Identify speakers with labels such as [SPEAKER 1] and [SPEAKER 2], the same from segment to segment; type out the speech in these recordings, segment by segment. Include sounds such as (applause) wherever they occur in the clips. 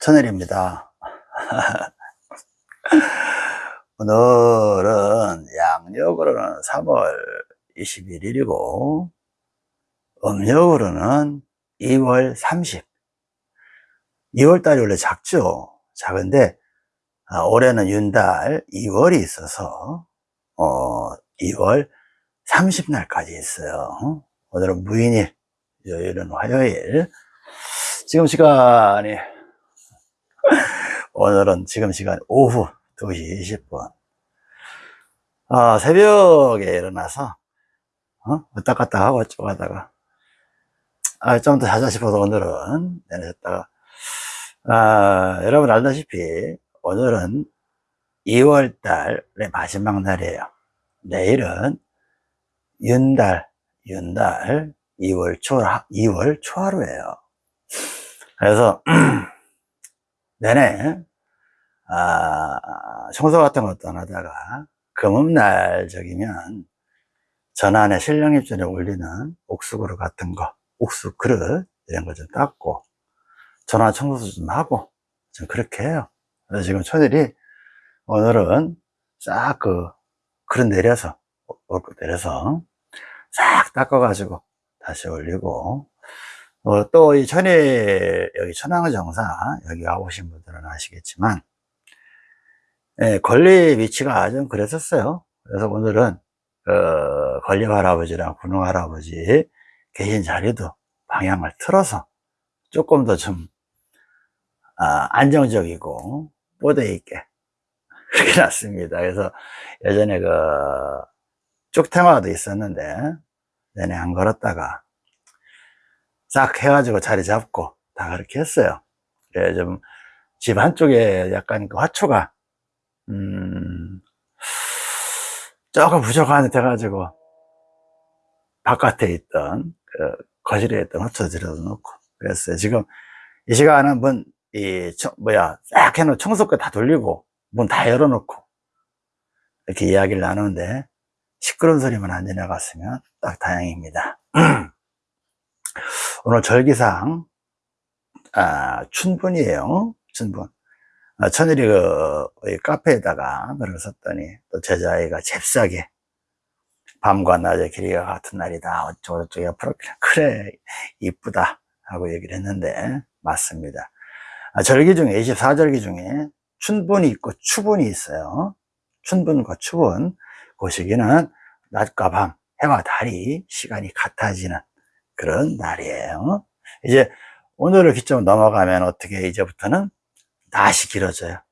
[SPEAKER 1] 천일입니다. (laughs) 오늘은 양력으로는 3월 21일이고 음력으로는 2월 30 2월달이 원래 작죠? 작은데 아, 올해는 윤달 2월이 있어서 어, 2월 30날까지 있어요. 오늘은 무인일 요일은 화요일. 지금 시간이 오늘은 지금 시간 오후 2시 20분. 아, 새벽에 일어나서 어? 왔다 갔다 하고 쭉 하다가 아, 좀 더 자자 싶어서 오늘은 내내셨다가 아, 여러분 알다시피 오늘은 2월달의 마지막 날이에요. 내일은 윤달 윤달 2월 초 2월 초하루예요. 그래서 (clears throat) 내내 아, 청소 같은 것도 안 하다가 금음날적이면 전안에 신령입전에 올리는 옥수 그릇 같은 거 옥수 그릇 이런 거 좀 닦고 전화 청소도 좀 하고 좀 그렇게 해요. 그래서 지금 초들이 오늘은 싹 그 그릇 내려서 내려서 싹 닦아 가지고 다시 올리고 어, 또이 천일 여기 천왕의 정사 여기 와보신 분들은 아시겠지만 예, 권리 위치가 좀 그랬었어요. 그래서 오늘은 어, 권리 할아버지랑 군웅 할아버지 계신 자리도 방향을 틀어서 조금 더좀 아, 안정적이고 뽀대 있게 (laughs) 그렇게 놨습니다. 그래서 예전에 그 쭉탱화도 있었는데 내내 안 걸었다가 싹 해가지고 자리 잡고 다 그렇게 했어요. 그래 좀집 한쪽에 약간 그 화초가 음 조금 부족한 듯 해가지고 바깥에 있던 그 거실에 있던 화초 들여다 놓고 그랬어요. 지금 이 시간은 문, 이, 뭐야, 싹 해놓은 청소기 다 돌리고, 문 다 열어놓고, 이렇게 이야기를 나누는데, 시끄러운 소리만 안 지나갔으면 딱 다행입니다. (clears throat) 오늘 절기상 아, 춘분이에요. 춘분. 아, 천일이 그 카페에다가 글을 썼더니 또 제자애가 잽싸게 밤과 낮의 길이가 같은 날이다. 어쩌고저쩌고 옆으로 그래 이쁘다 하고 얘기를 했는데 맞습니다. 아, 절기 중에 24절기 중에 춘분이 있고 추분이 있어요. 춘분과 추분 그 시기는 낮과 밤 해와 달이 시간이 같아지는 그런 날이에요. 이제 오늘을 기점으로 넘어가면 어떻게 이제부터는 낮이 길어져요.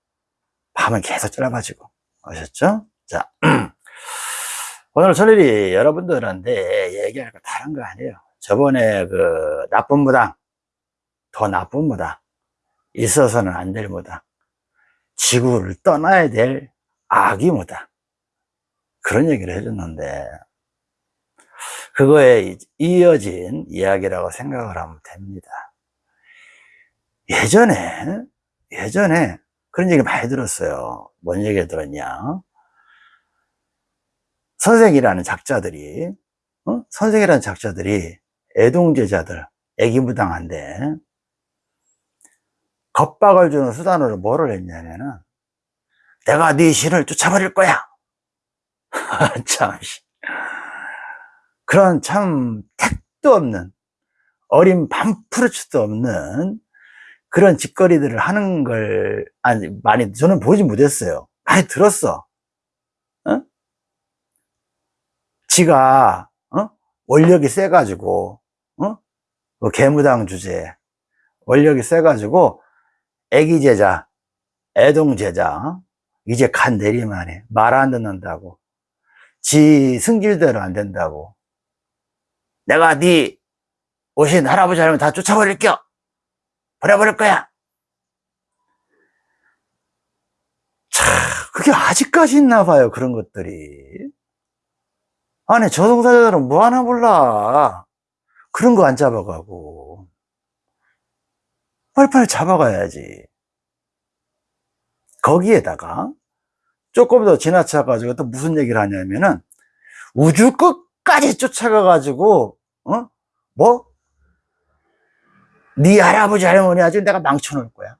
[SPEAKER 1] 밤은 계속 짧아지고 아셨죠? 자, (clears throat) 오늘 저일이 여러분들한테 얘기할 거 다른 거 아니에요. 저번에 그 나쁜 무당, 더 나쁜 무당, 있어서는 안 될 무당, 지구를 떠나야 될 악이 무당 그런 얘기를 해줬는데 그거에 이어진 이야기라고 생각을 하면 됩니다. 예전에, 예전에 그런 얘기 많이 들었어요. 뭔 얘기 들었냐? 선생이라는 작자들이, 어? 선생이라는 작자들이 애동제자들, 애기무당한데, 겁박을 주는 수단으로 뭐를 했냐면은, 내가 네 신을 쫓아버릴 거야! (laughs) 참, 그런 참 택도 없는 어린 반푸르츠도 없는 그런 짓거리들을 하는 걸 아니 많이 저는 보지 못했어요 많이 들었어 어? 지가 어? 원력이 세 가지고 어? 그 개무당 주제 원력이 세 가지고 애기 제자 애동 제자 이제 간 내리만 해 말 안 듣는다고 지 승질대로 안 된다고 내가 네 오신 할아버지 할머니 다 쫓아버릴게요. 버려버릴 거야. 참, 그게 아직까지 있나 봐요, 그런 것들이. 아니, 저승사자들은 뭐 하나 몰라. 그런 거 안 잡아가고. 빨리빨리 잡아가야지. 거기에다가 조금 더 지나쳐가지고 또 무슨 얘기를 하냐면은 우주 끝까지 쫓아가가지고 어? 뭐? 네 할아버지 할머니 아주 내가 망쳐놓을 거야.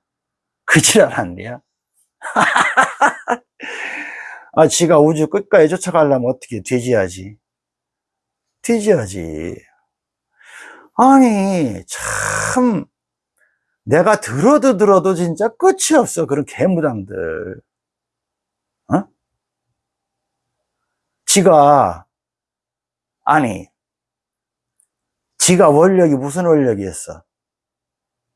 [SPEAKER 1] 그 지랄한데요. (laughs) 아, 지가 우주 끝까지 쫓아가려면 어떻게 돼지야지. 돼지야지. 아니, 참, 내가 들어도 들어도 진짜 끝이 없어. 그런 개무당들. 어? 지가, 아니, 지가 원력이 무슨 원력이었어?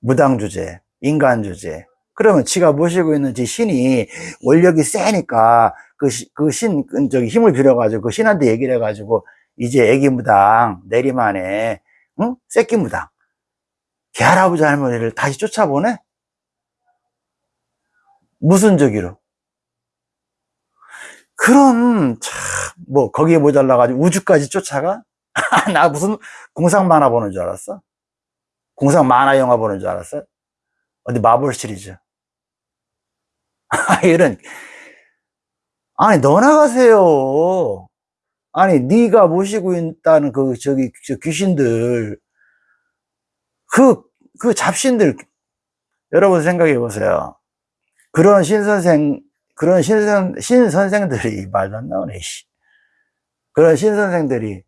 [SPEAKER 1] 무당 주제, 인간 주제. 그러면 지가 모시고 있는 지 신이 원력이 세니까 그, 시- 그 신, 그 저기 힘을 빌어가지고 그 신한테 얘기를 해가지고 이제 애기 무당, 내리만에, 응? 새끼 무당. 걔 할아버지 할머니를 다시 쫓아보내? 무슨 저기로? 그럼, 참, 뭐, 거기에 모자라가지고 우주까지 쫓아가? (laughs) 나 무슨 공상 만화 보는 줄 알았어? 공상 만화 영화 보는 줄 알았어? 어디 마블 시리즈. (laughs) 이런. 아니, 너 나가세요. 아니, 네가 모시고 있다는 그, 저기, 저 귀신들, 그, 그 잡신들, 여러분 생각해 보세요. 그런 신선생, 그런 신선, 신선생들이 말도 안 나오네, 씨. 그런 신선생들이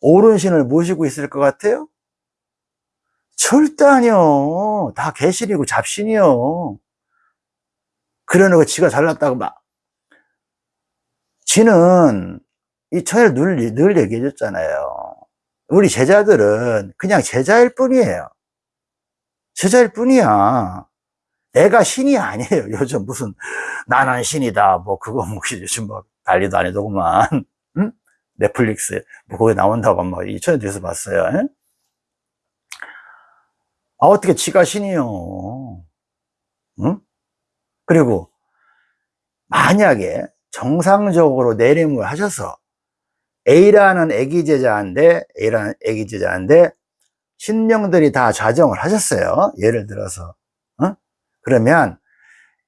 [SPEAKER 1] 옳은 신을 모시고 있을 것 같아요? 절대 아니요. 다 개신이고 잡신이요. 그러는 거 지가 잘났다고 막. 지는 이 천일 늘, 늘 얘기해줬잖아요. 우리 제자들은 그냥 제자일 뿐이에요. 제자일 뿐이야. 내가 신이 아니에요. (laughs) 요즘 무슨 나는 신이다. 뭐 그거 뭐 (laughs) 요즘 뭐 난리도 아니더구만. 응? 넷플릭스 뭐 거기 나온다고 막 이천에 대해서 봤어요. 에? 아 어떻게 지가 신이요. 응? 그리고 만약에 정상적으로 내림을 하셔서 A라는 애기 제자인데 A라는 애기 제자인데 신명들이 다 좌정을 하셨어요. 예를 들어서 어? 그러면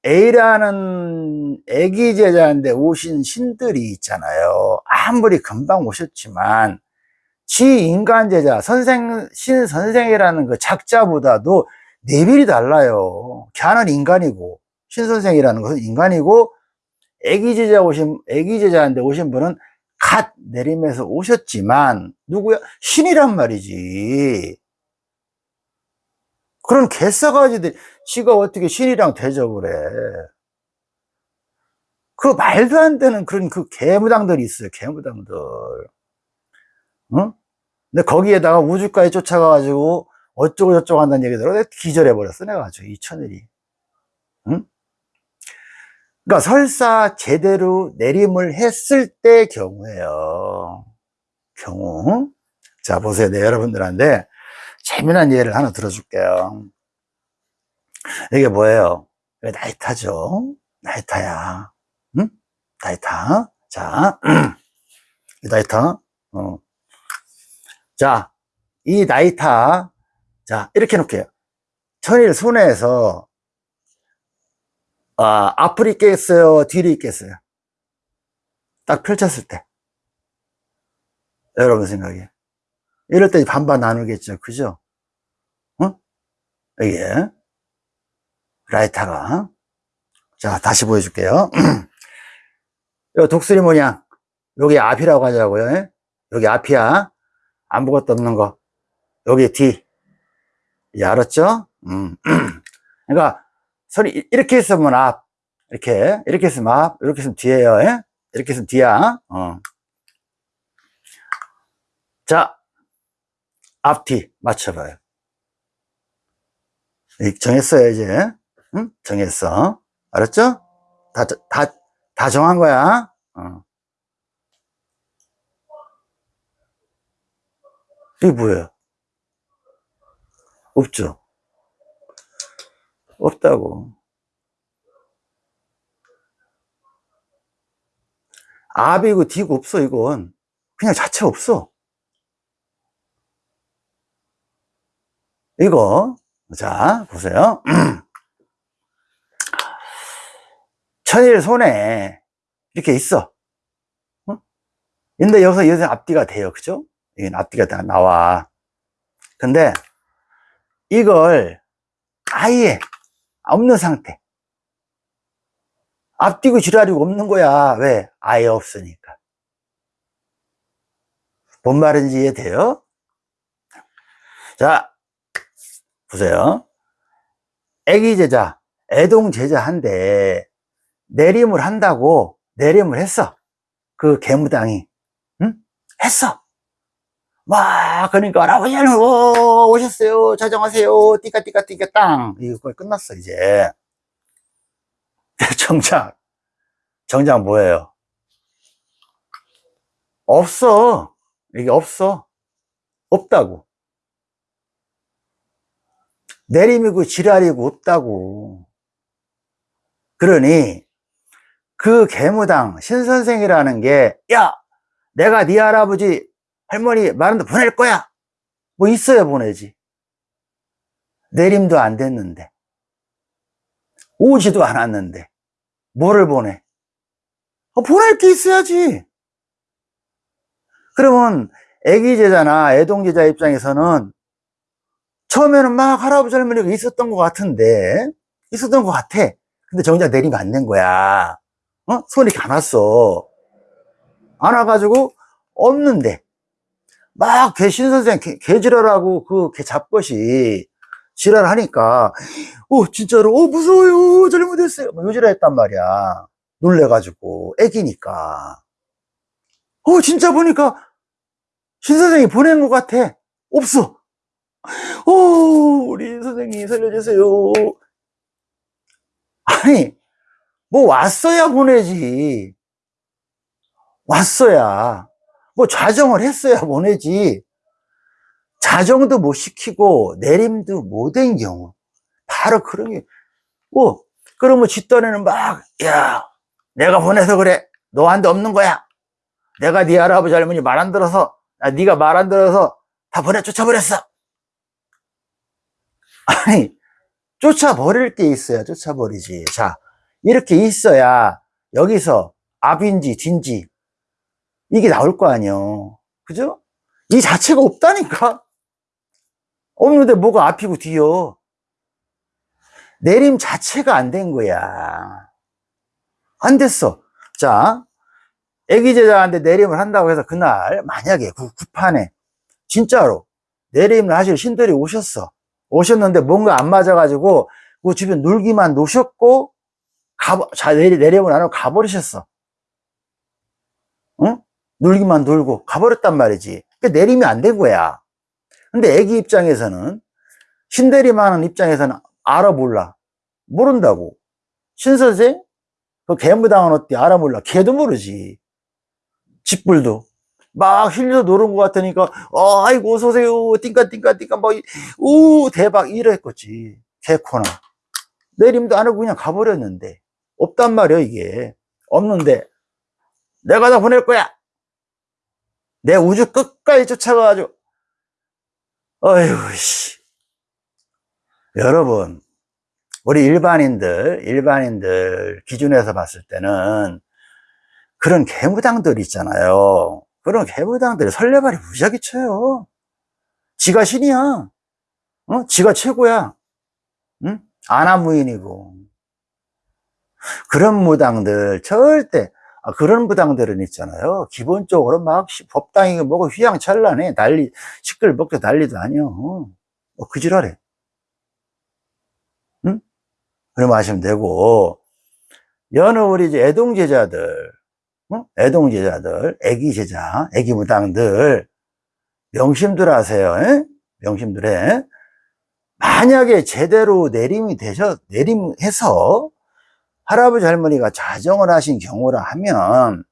[SPEAKER 1] A라는 애기 제자인데 오신 신들이 있잖아요. 아무리 금방 오셨지만 지 인간 제자 선생 신 선생이라는 그 작자보다도 레벨이 달라요. 걔는 인간이고 신 선생이라는 것은 인간이고 애기 제자 오신 애기 제자인데 오신 분은 갓 내림에서 오셨지만 누구야 신이란 말이지. 그런 개싸가지들 지가 어떻게 신이랑 대접을 해. 그 말도 안 되는 그런 그 개무당들이 있어요. 개무당들. 응? 근데 거기에다가 우주까지 쫓아가가지고 어쩌고 저쩌고 한다는 얘기 들어 기절해버렸어. 내가 아주 이 천일이. 응? 그러니까 설사 제대로 내림을 했을 때 경우에요. 경우. 자, 보세요. 네, 여러분들한테 재미난 예를 하나 들어줄게요. 이게 뭐예요? 나이타죠? 나이타야. 응? 나이타. 자, (clears throat) 이 나이타. 어. 자, 이 나이타. 자, 이렇게 놓을게요. 천일 손해에서, 아, 앞을 있겠어요? 뒤를 있겠어요? 딱 펼쳤을 때. 여러분 생각에. 이럴 때 반반 나누겠죠. 그죠? 어? 이게. 라이타가. 자, 다시 보여줄게요. (clears throat) 요 독수리 모양. 여기 앞이라고 하자고요. 예? 여기 앞이야. 아무것도 없는 거. 여기 뒤. 예, 알았죠? 음. (clears throat) 그러니까, 소리, 이렇게 있으면 앞. 이렇게, 이렇게 있으면 앞. 이렇게 있으면 뒤에요. 예? 이렇게 있으면 뒤야. 어. 자, 앞뒤 맞춰봐요. 정했어요, 이제. 응? 정했어. 알았죠? 다, 다, 다 정한 거야. 어. 이게 뭐예요? 없죠? 없다고. 앞이고 뒤고 없어, 이건. 그냥 자체 없어. 이거, 자, 보세요. (clears throat) 천일 손에 이렇게 있어. 어? 근데 여기서 여기서 앞뒤가 돼요. 그죠? 이게 앞뒤가 다 나와. 근데 이걸 아예 없는 상태. 앞뒤고 지랄이고 없는 거야. 왜? 아예 없으니까. 뭔 말인지 이해돼요? 자, 보세요. 애기 제자, 애동 제자한테 내림을 한다고 내림을 했어. 그 개무당이. 응? 했어. 와, 그러니까, 할아버지, 오, 오셨어요. 자정하세요. 띠까, 띠까, 띠까, 땅. 이거 끝났어, 이제. (laughs) 정작, 정작 뭐예요? 없어. 이게 없어. 없다고. 내림이고 지랄이고 없다고. 그러니, 그 개무당, 신선생이라는 게, 야, 내가 네 할아버지, 할머니 말한테 보낼 거야. 뭐 있어야 보내지. 내림도 안 됐는데. 오지도 않았는데. 뭐를 보내? 어, 보낼 게 있어야지. 그러면 애기 제자나 애동 제자 입장에서는 처음에는 막 할아버지 할머니가 있었던 것 같은데 있었던 것 같아. 근데 정작 내리면 안 된 거야. 어? 손이 이렇게 안 와가지고 없는데. 막 개신 선생 개, 개지랄하고 그 개 잡것이 지랄하니까 어 진짜로 어 무서워요. 잘못했어요. 뭐 요지랄 했단 말이야. 놀래가지고 애기니까. 어 진짜 보니까 신 선생이 보낸 것 같아. 없어. 어 우리 선생님 살려주세요. 아니 뭐 왔어야 보내지 왔어야 뭐 좌정을 했어야 보내지 자정도 못 시키고 내림도 못한 경우 바로 그런 게 뭐, 그러면 뒷단에는 막, 야, 내가 보내서 그래. 너한테 없는 거야. 내가 네 할아버지 할머니 말 안 들어서, 아, 네가 말 안 들어서 다 보내 쫓아버렸어. 아니, 쫓아버릴 게 있어야 쫓아버리지. 자, 이렇게 있어야 여기서 앞인지 뒤인지 이게 나올 거 아니에요. 그죠? 이 자체가 없다니까? 없는데 뭐가 앞이고 뒤요? 내림 자체가 안 된 거야. 안 됐어. 자, 애기 제자한테 내림을 한다고 해서 그날 만약에 그 구판에 진짜로 내림을 하실 신들이 오셨어. 오셨는데 뭔가 안 맞아가지고 그 주변 놀기만 노셨고 가, 자, 내림을 안 하고 가버리셨어. 응? 놀기만 놀고 가버렸단 말이지. 그러니까 내림이 안된 거야. 근데 애기 입장에서는 신대리만한 입장에서는 알아 몰라. 모른다고. 신선생? 그 개무당은 어때? 알아 몰라. 걔도 모르지. 집불도. 막 힐려 노는 것 같으니까, 어, 아이고, 어서오세요. 띵까, 띵까, 띵까, 막, 오, 대박, 이랬겠지. 개코나. 내림도 안 하고 그냥 가버렸는데. 없단 말이야, 이게. 없는데. 내가 다 보낼 거야. 내 우주 끝까지 쫓아가가지고, 어휴, 씨. 여러분, 우리 일반인들, 일반인들 기준에서 봤을 때는 그런 개무당들 있잖아요. 그런 개무당들이 설레발이 무지하게 쳐요. 지가 신이야. 어? 지가 최고야. 응? 아나무인이고. 그런 무당들 절대 아, 그런 무당들은 있잖아요. 기본적으로 막 법당이고 뭐고 휘황찬란해. 난리, 시끌벅적 난리도 아니요. 뭐, 그 지랄해. 응? 그럼 하시면 되고, 여느 우리 이제 애동 제자들, 어? 애동 제자들, 애기 제자, 애기 무당들, 명심들 하세요. 에? 명심들 해. 만약에 제대로 내림이 되셔, 내림해서 할아버지 할머니가 자정을 하신 경우라 하면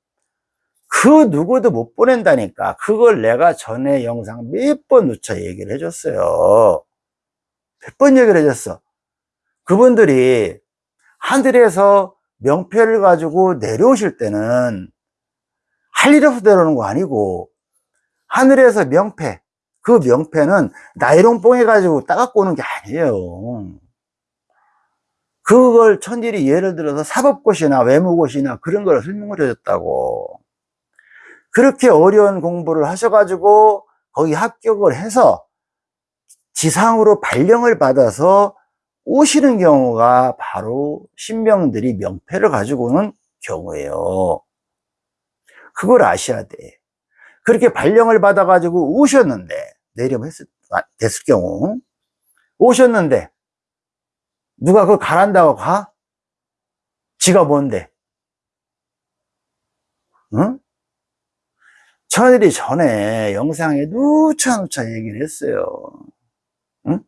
[SPEAKER 1] 그 누구도 못 보낸다니까 그걸 내가 전에 영상 몇 번 누차 얘기를 해줬어요. 몇 번 얘기를 해줬어. 그분들이 하늘에서 명패를 가지고 내려오실 때는 할 일 없어 내려오는 거 아니고 하늘에서 명패 그 명패는 나이롱 뽕 해 가지고 따갖고 오는 게 아니에요 그걸 천일이 예를 들어서 사법고시나 외무고시나 그런 걸 설명을 해줬다고. 그렇게 어려운 공부를 하셔가지고 거기 합격을 해서 지상으로 발령을 받아서 오시는 경우가 바로 신명들이 명패를 가지고 오는 경우예요. 그걸 아셔야 돼. 그렇게 발령을 받아가지고 오셨는데, 했을, 아, 됐을 경우, 오셨는데, 누가 그걸 가란다고 가? 지가 뭔데? 응? 저들이 전에 영상에 누차누차 얘기를 했어요. 응?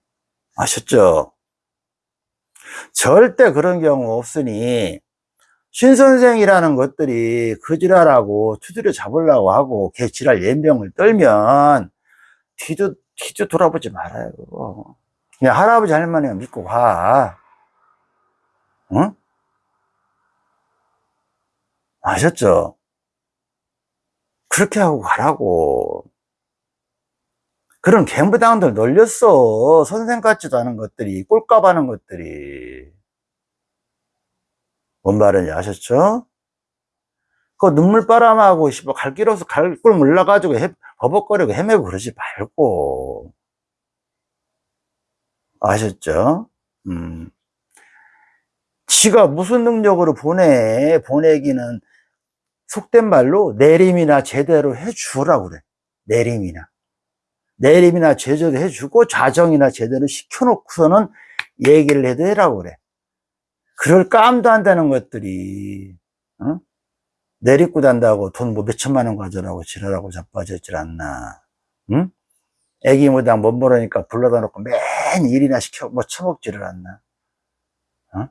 [SPEAKER 1] 아셨죠? 절대 그런 경우 없으니 신선생이라는 것들이 그 지랄하고 두드려 잡으려고 하고 개 지랄 연병을 떨면 뒤도 뒤도 돌아보지 말아요. 그냥 할아버지 할머니가 믿고 가. 응? 아셨죠? 그렇게 하고 가라고. 그런 갬부당들 놀렸어. 선생 같지도 않은 것들이, 꼴값 하는 것들이. 뭔 말인지 아셨죠? 그 눈물 바람하고, 씨발, 갈길 없어, 갈길 몰라가지고, 해, 버벅거리고 헤매고 그러지 말고. 아셨죠? 음. 지가 무슨 능력으로 보내, 보내기는 속된 말로 내림이나 제대로 해주라고 그래. 내림이나. 내림이나 제대로 해주고 자정이나 제대로 시켜놓고서는 얘기를 해도 해라고 그래. 그럴 깜도 안 되는 것들이, 어? 내리고 단다고 돈 뭐 몇천만 원 가져라고 지랄하고 자빠졌질 않나. 응? 애기 무당 못 모르니까 불러다 놓고 맨 일이나 시켜, 뭐 처먹지를 않나. 어?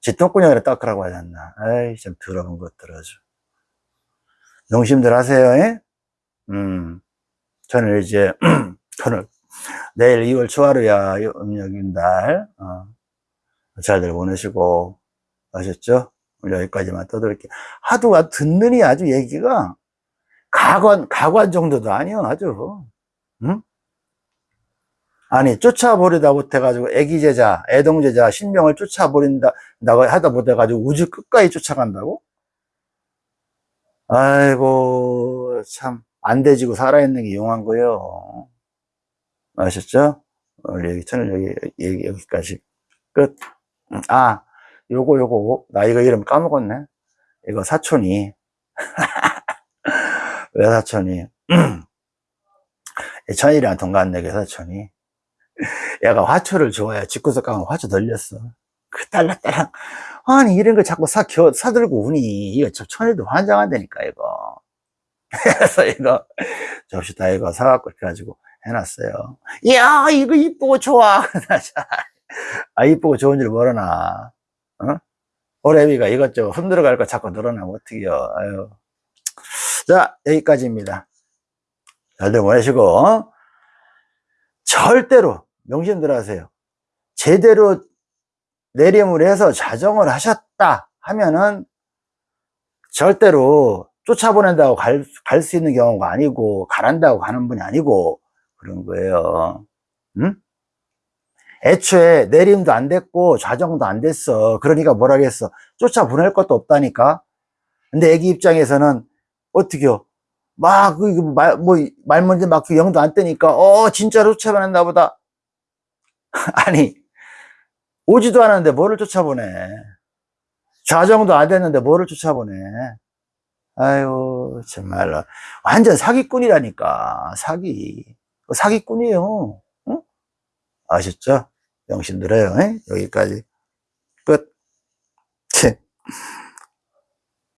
[SPEAKER 1] 지 똥구녕이라 닦으라고 하지 않나. 아이, 좀 더러운 것들 아주. 명심들 하세요, 예? 음. 저는 이제, (clears throat) 저는 내일 2월 초하루야, 음력인 날, 어, 잘들 보내시고, 아셨죠? 여기까지만 떠들게요. 하도 아- 듣느니 아주 얘기가 가관, 가관 정도도 아니요, 아주. 응? 아니, 쫓아버리다 못해가지고, 애기 제자, 애동 제자, 신명을 쫓아버린다고 하다 못해가지고, 우주 끝까지 쫓아간다고? 아이고, 참, 안 돼지고 살아있는 게 용한 거예요. 아셨죠? 오늘 얘기, 저는 여기, 얘기, 여기 까지. 끝. 음, 아, 요거, 요거, 나 이거 이름 까먹었네. 이거 사촌이. (laughs) 왜 사촌이? (clears throat) 천일이랑 동갑내기 사촌이. 얘가 화초를 좋아해. 집구석 가면 화초 돌렸어. 그 딸랑딸랑. 아니, 이런 걸 자꾸 사, 겨, 사들고 우니. 이거 저 천일도 환장한다니까, 이거. (laughs) 그래서 이거, 접시 다 이거 사갖고 이렇게 가지고 해놨어요. 이야, 이거 이쁘고 좋아. (laughs) 아, 이쁘고 좋은 줄 모르나. 어? 오래비가 이것저것 흔들어 갈 거 자꾸 늘어나면 어떡해요. 아유. 자, 여기까지입니다. 잘들 보내시고, 어? 절대로, 명심들 하세요. 제대로 내림을 해서 자정을 하셨다 하면은 절대로 쫓아보낸다고 갈, 갈수 있는 경우가 아니고, 가란다고 가는 분이 아니고, 그런 거예요. 응? 애초에 내림도 안 됐고, 좌정도 안 됐어. 그러니까 뭐라겠어. 쫓아보낼 것도 없다니까. 근데 애기 입장에서는, 어떻게요? 막, 그 말, 뭐, 말 먼저 막 그 영도 안 뜨니까, 어, 진짜로 쫓아보냈나 보다. (laughs) 아니, 오지도 않았는데 뭐를 쫓아보네. 좌정도 안 됐는데 뭐를 쫓아보네. 아유, 정말로. 완전 사기꾼이라니까. 사기. 사기꾼이에요. 응? 아셨죠? 명심들어요. 여기까지. 끝. (laughs)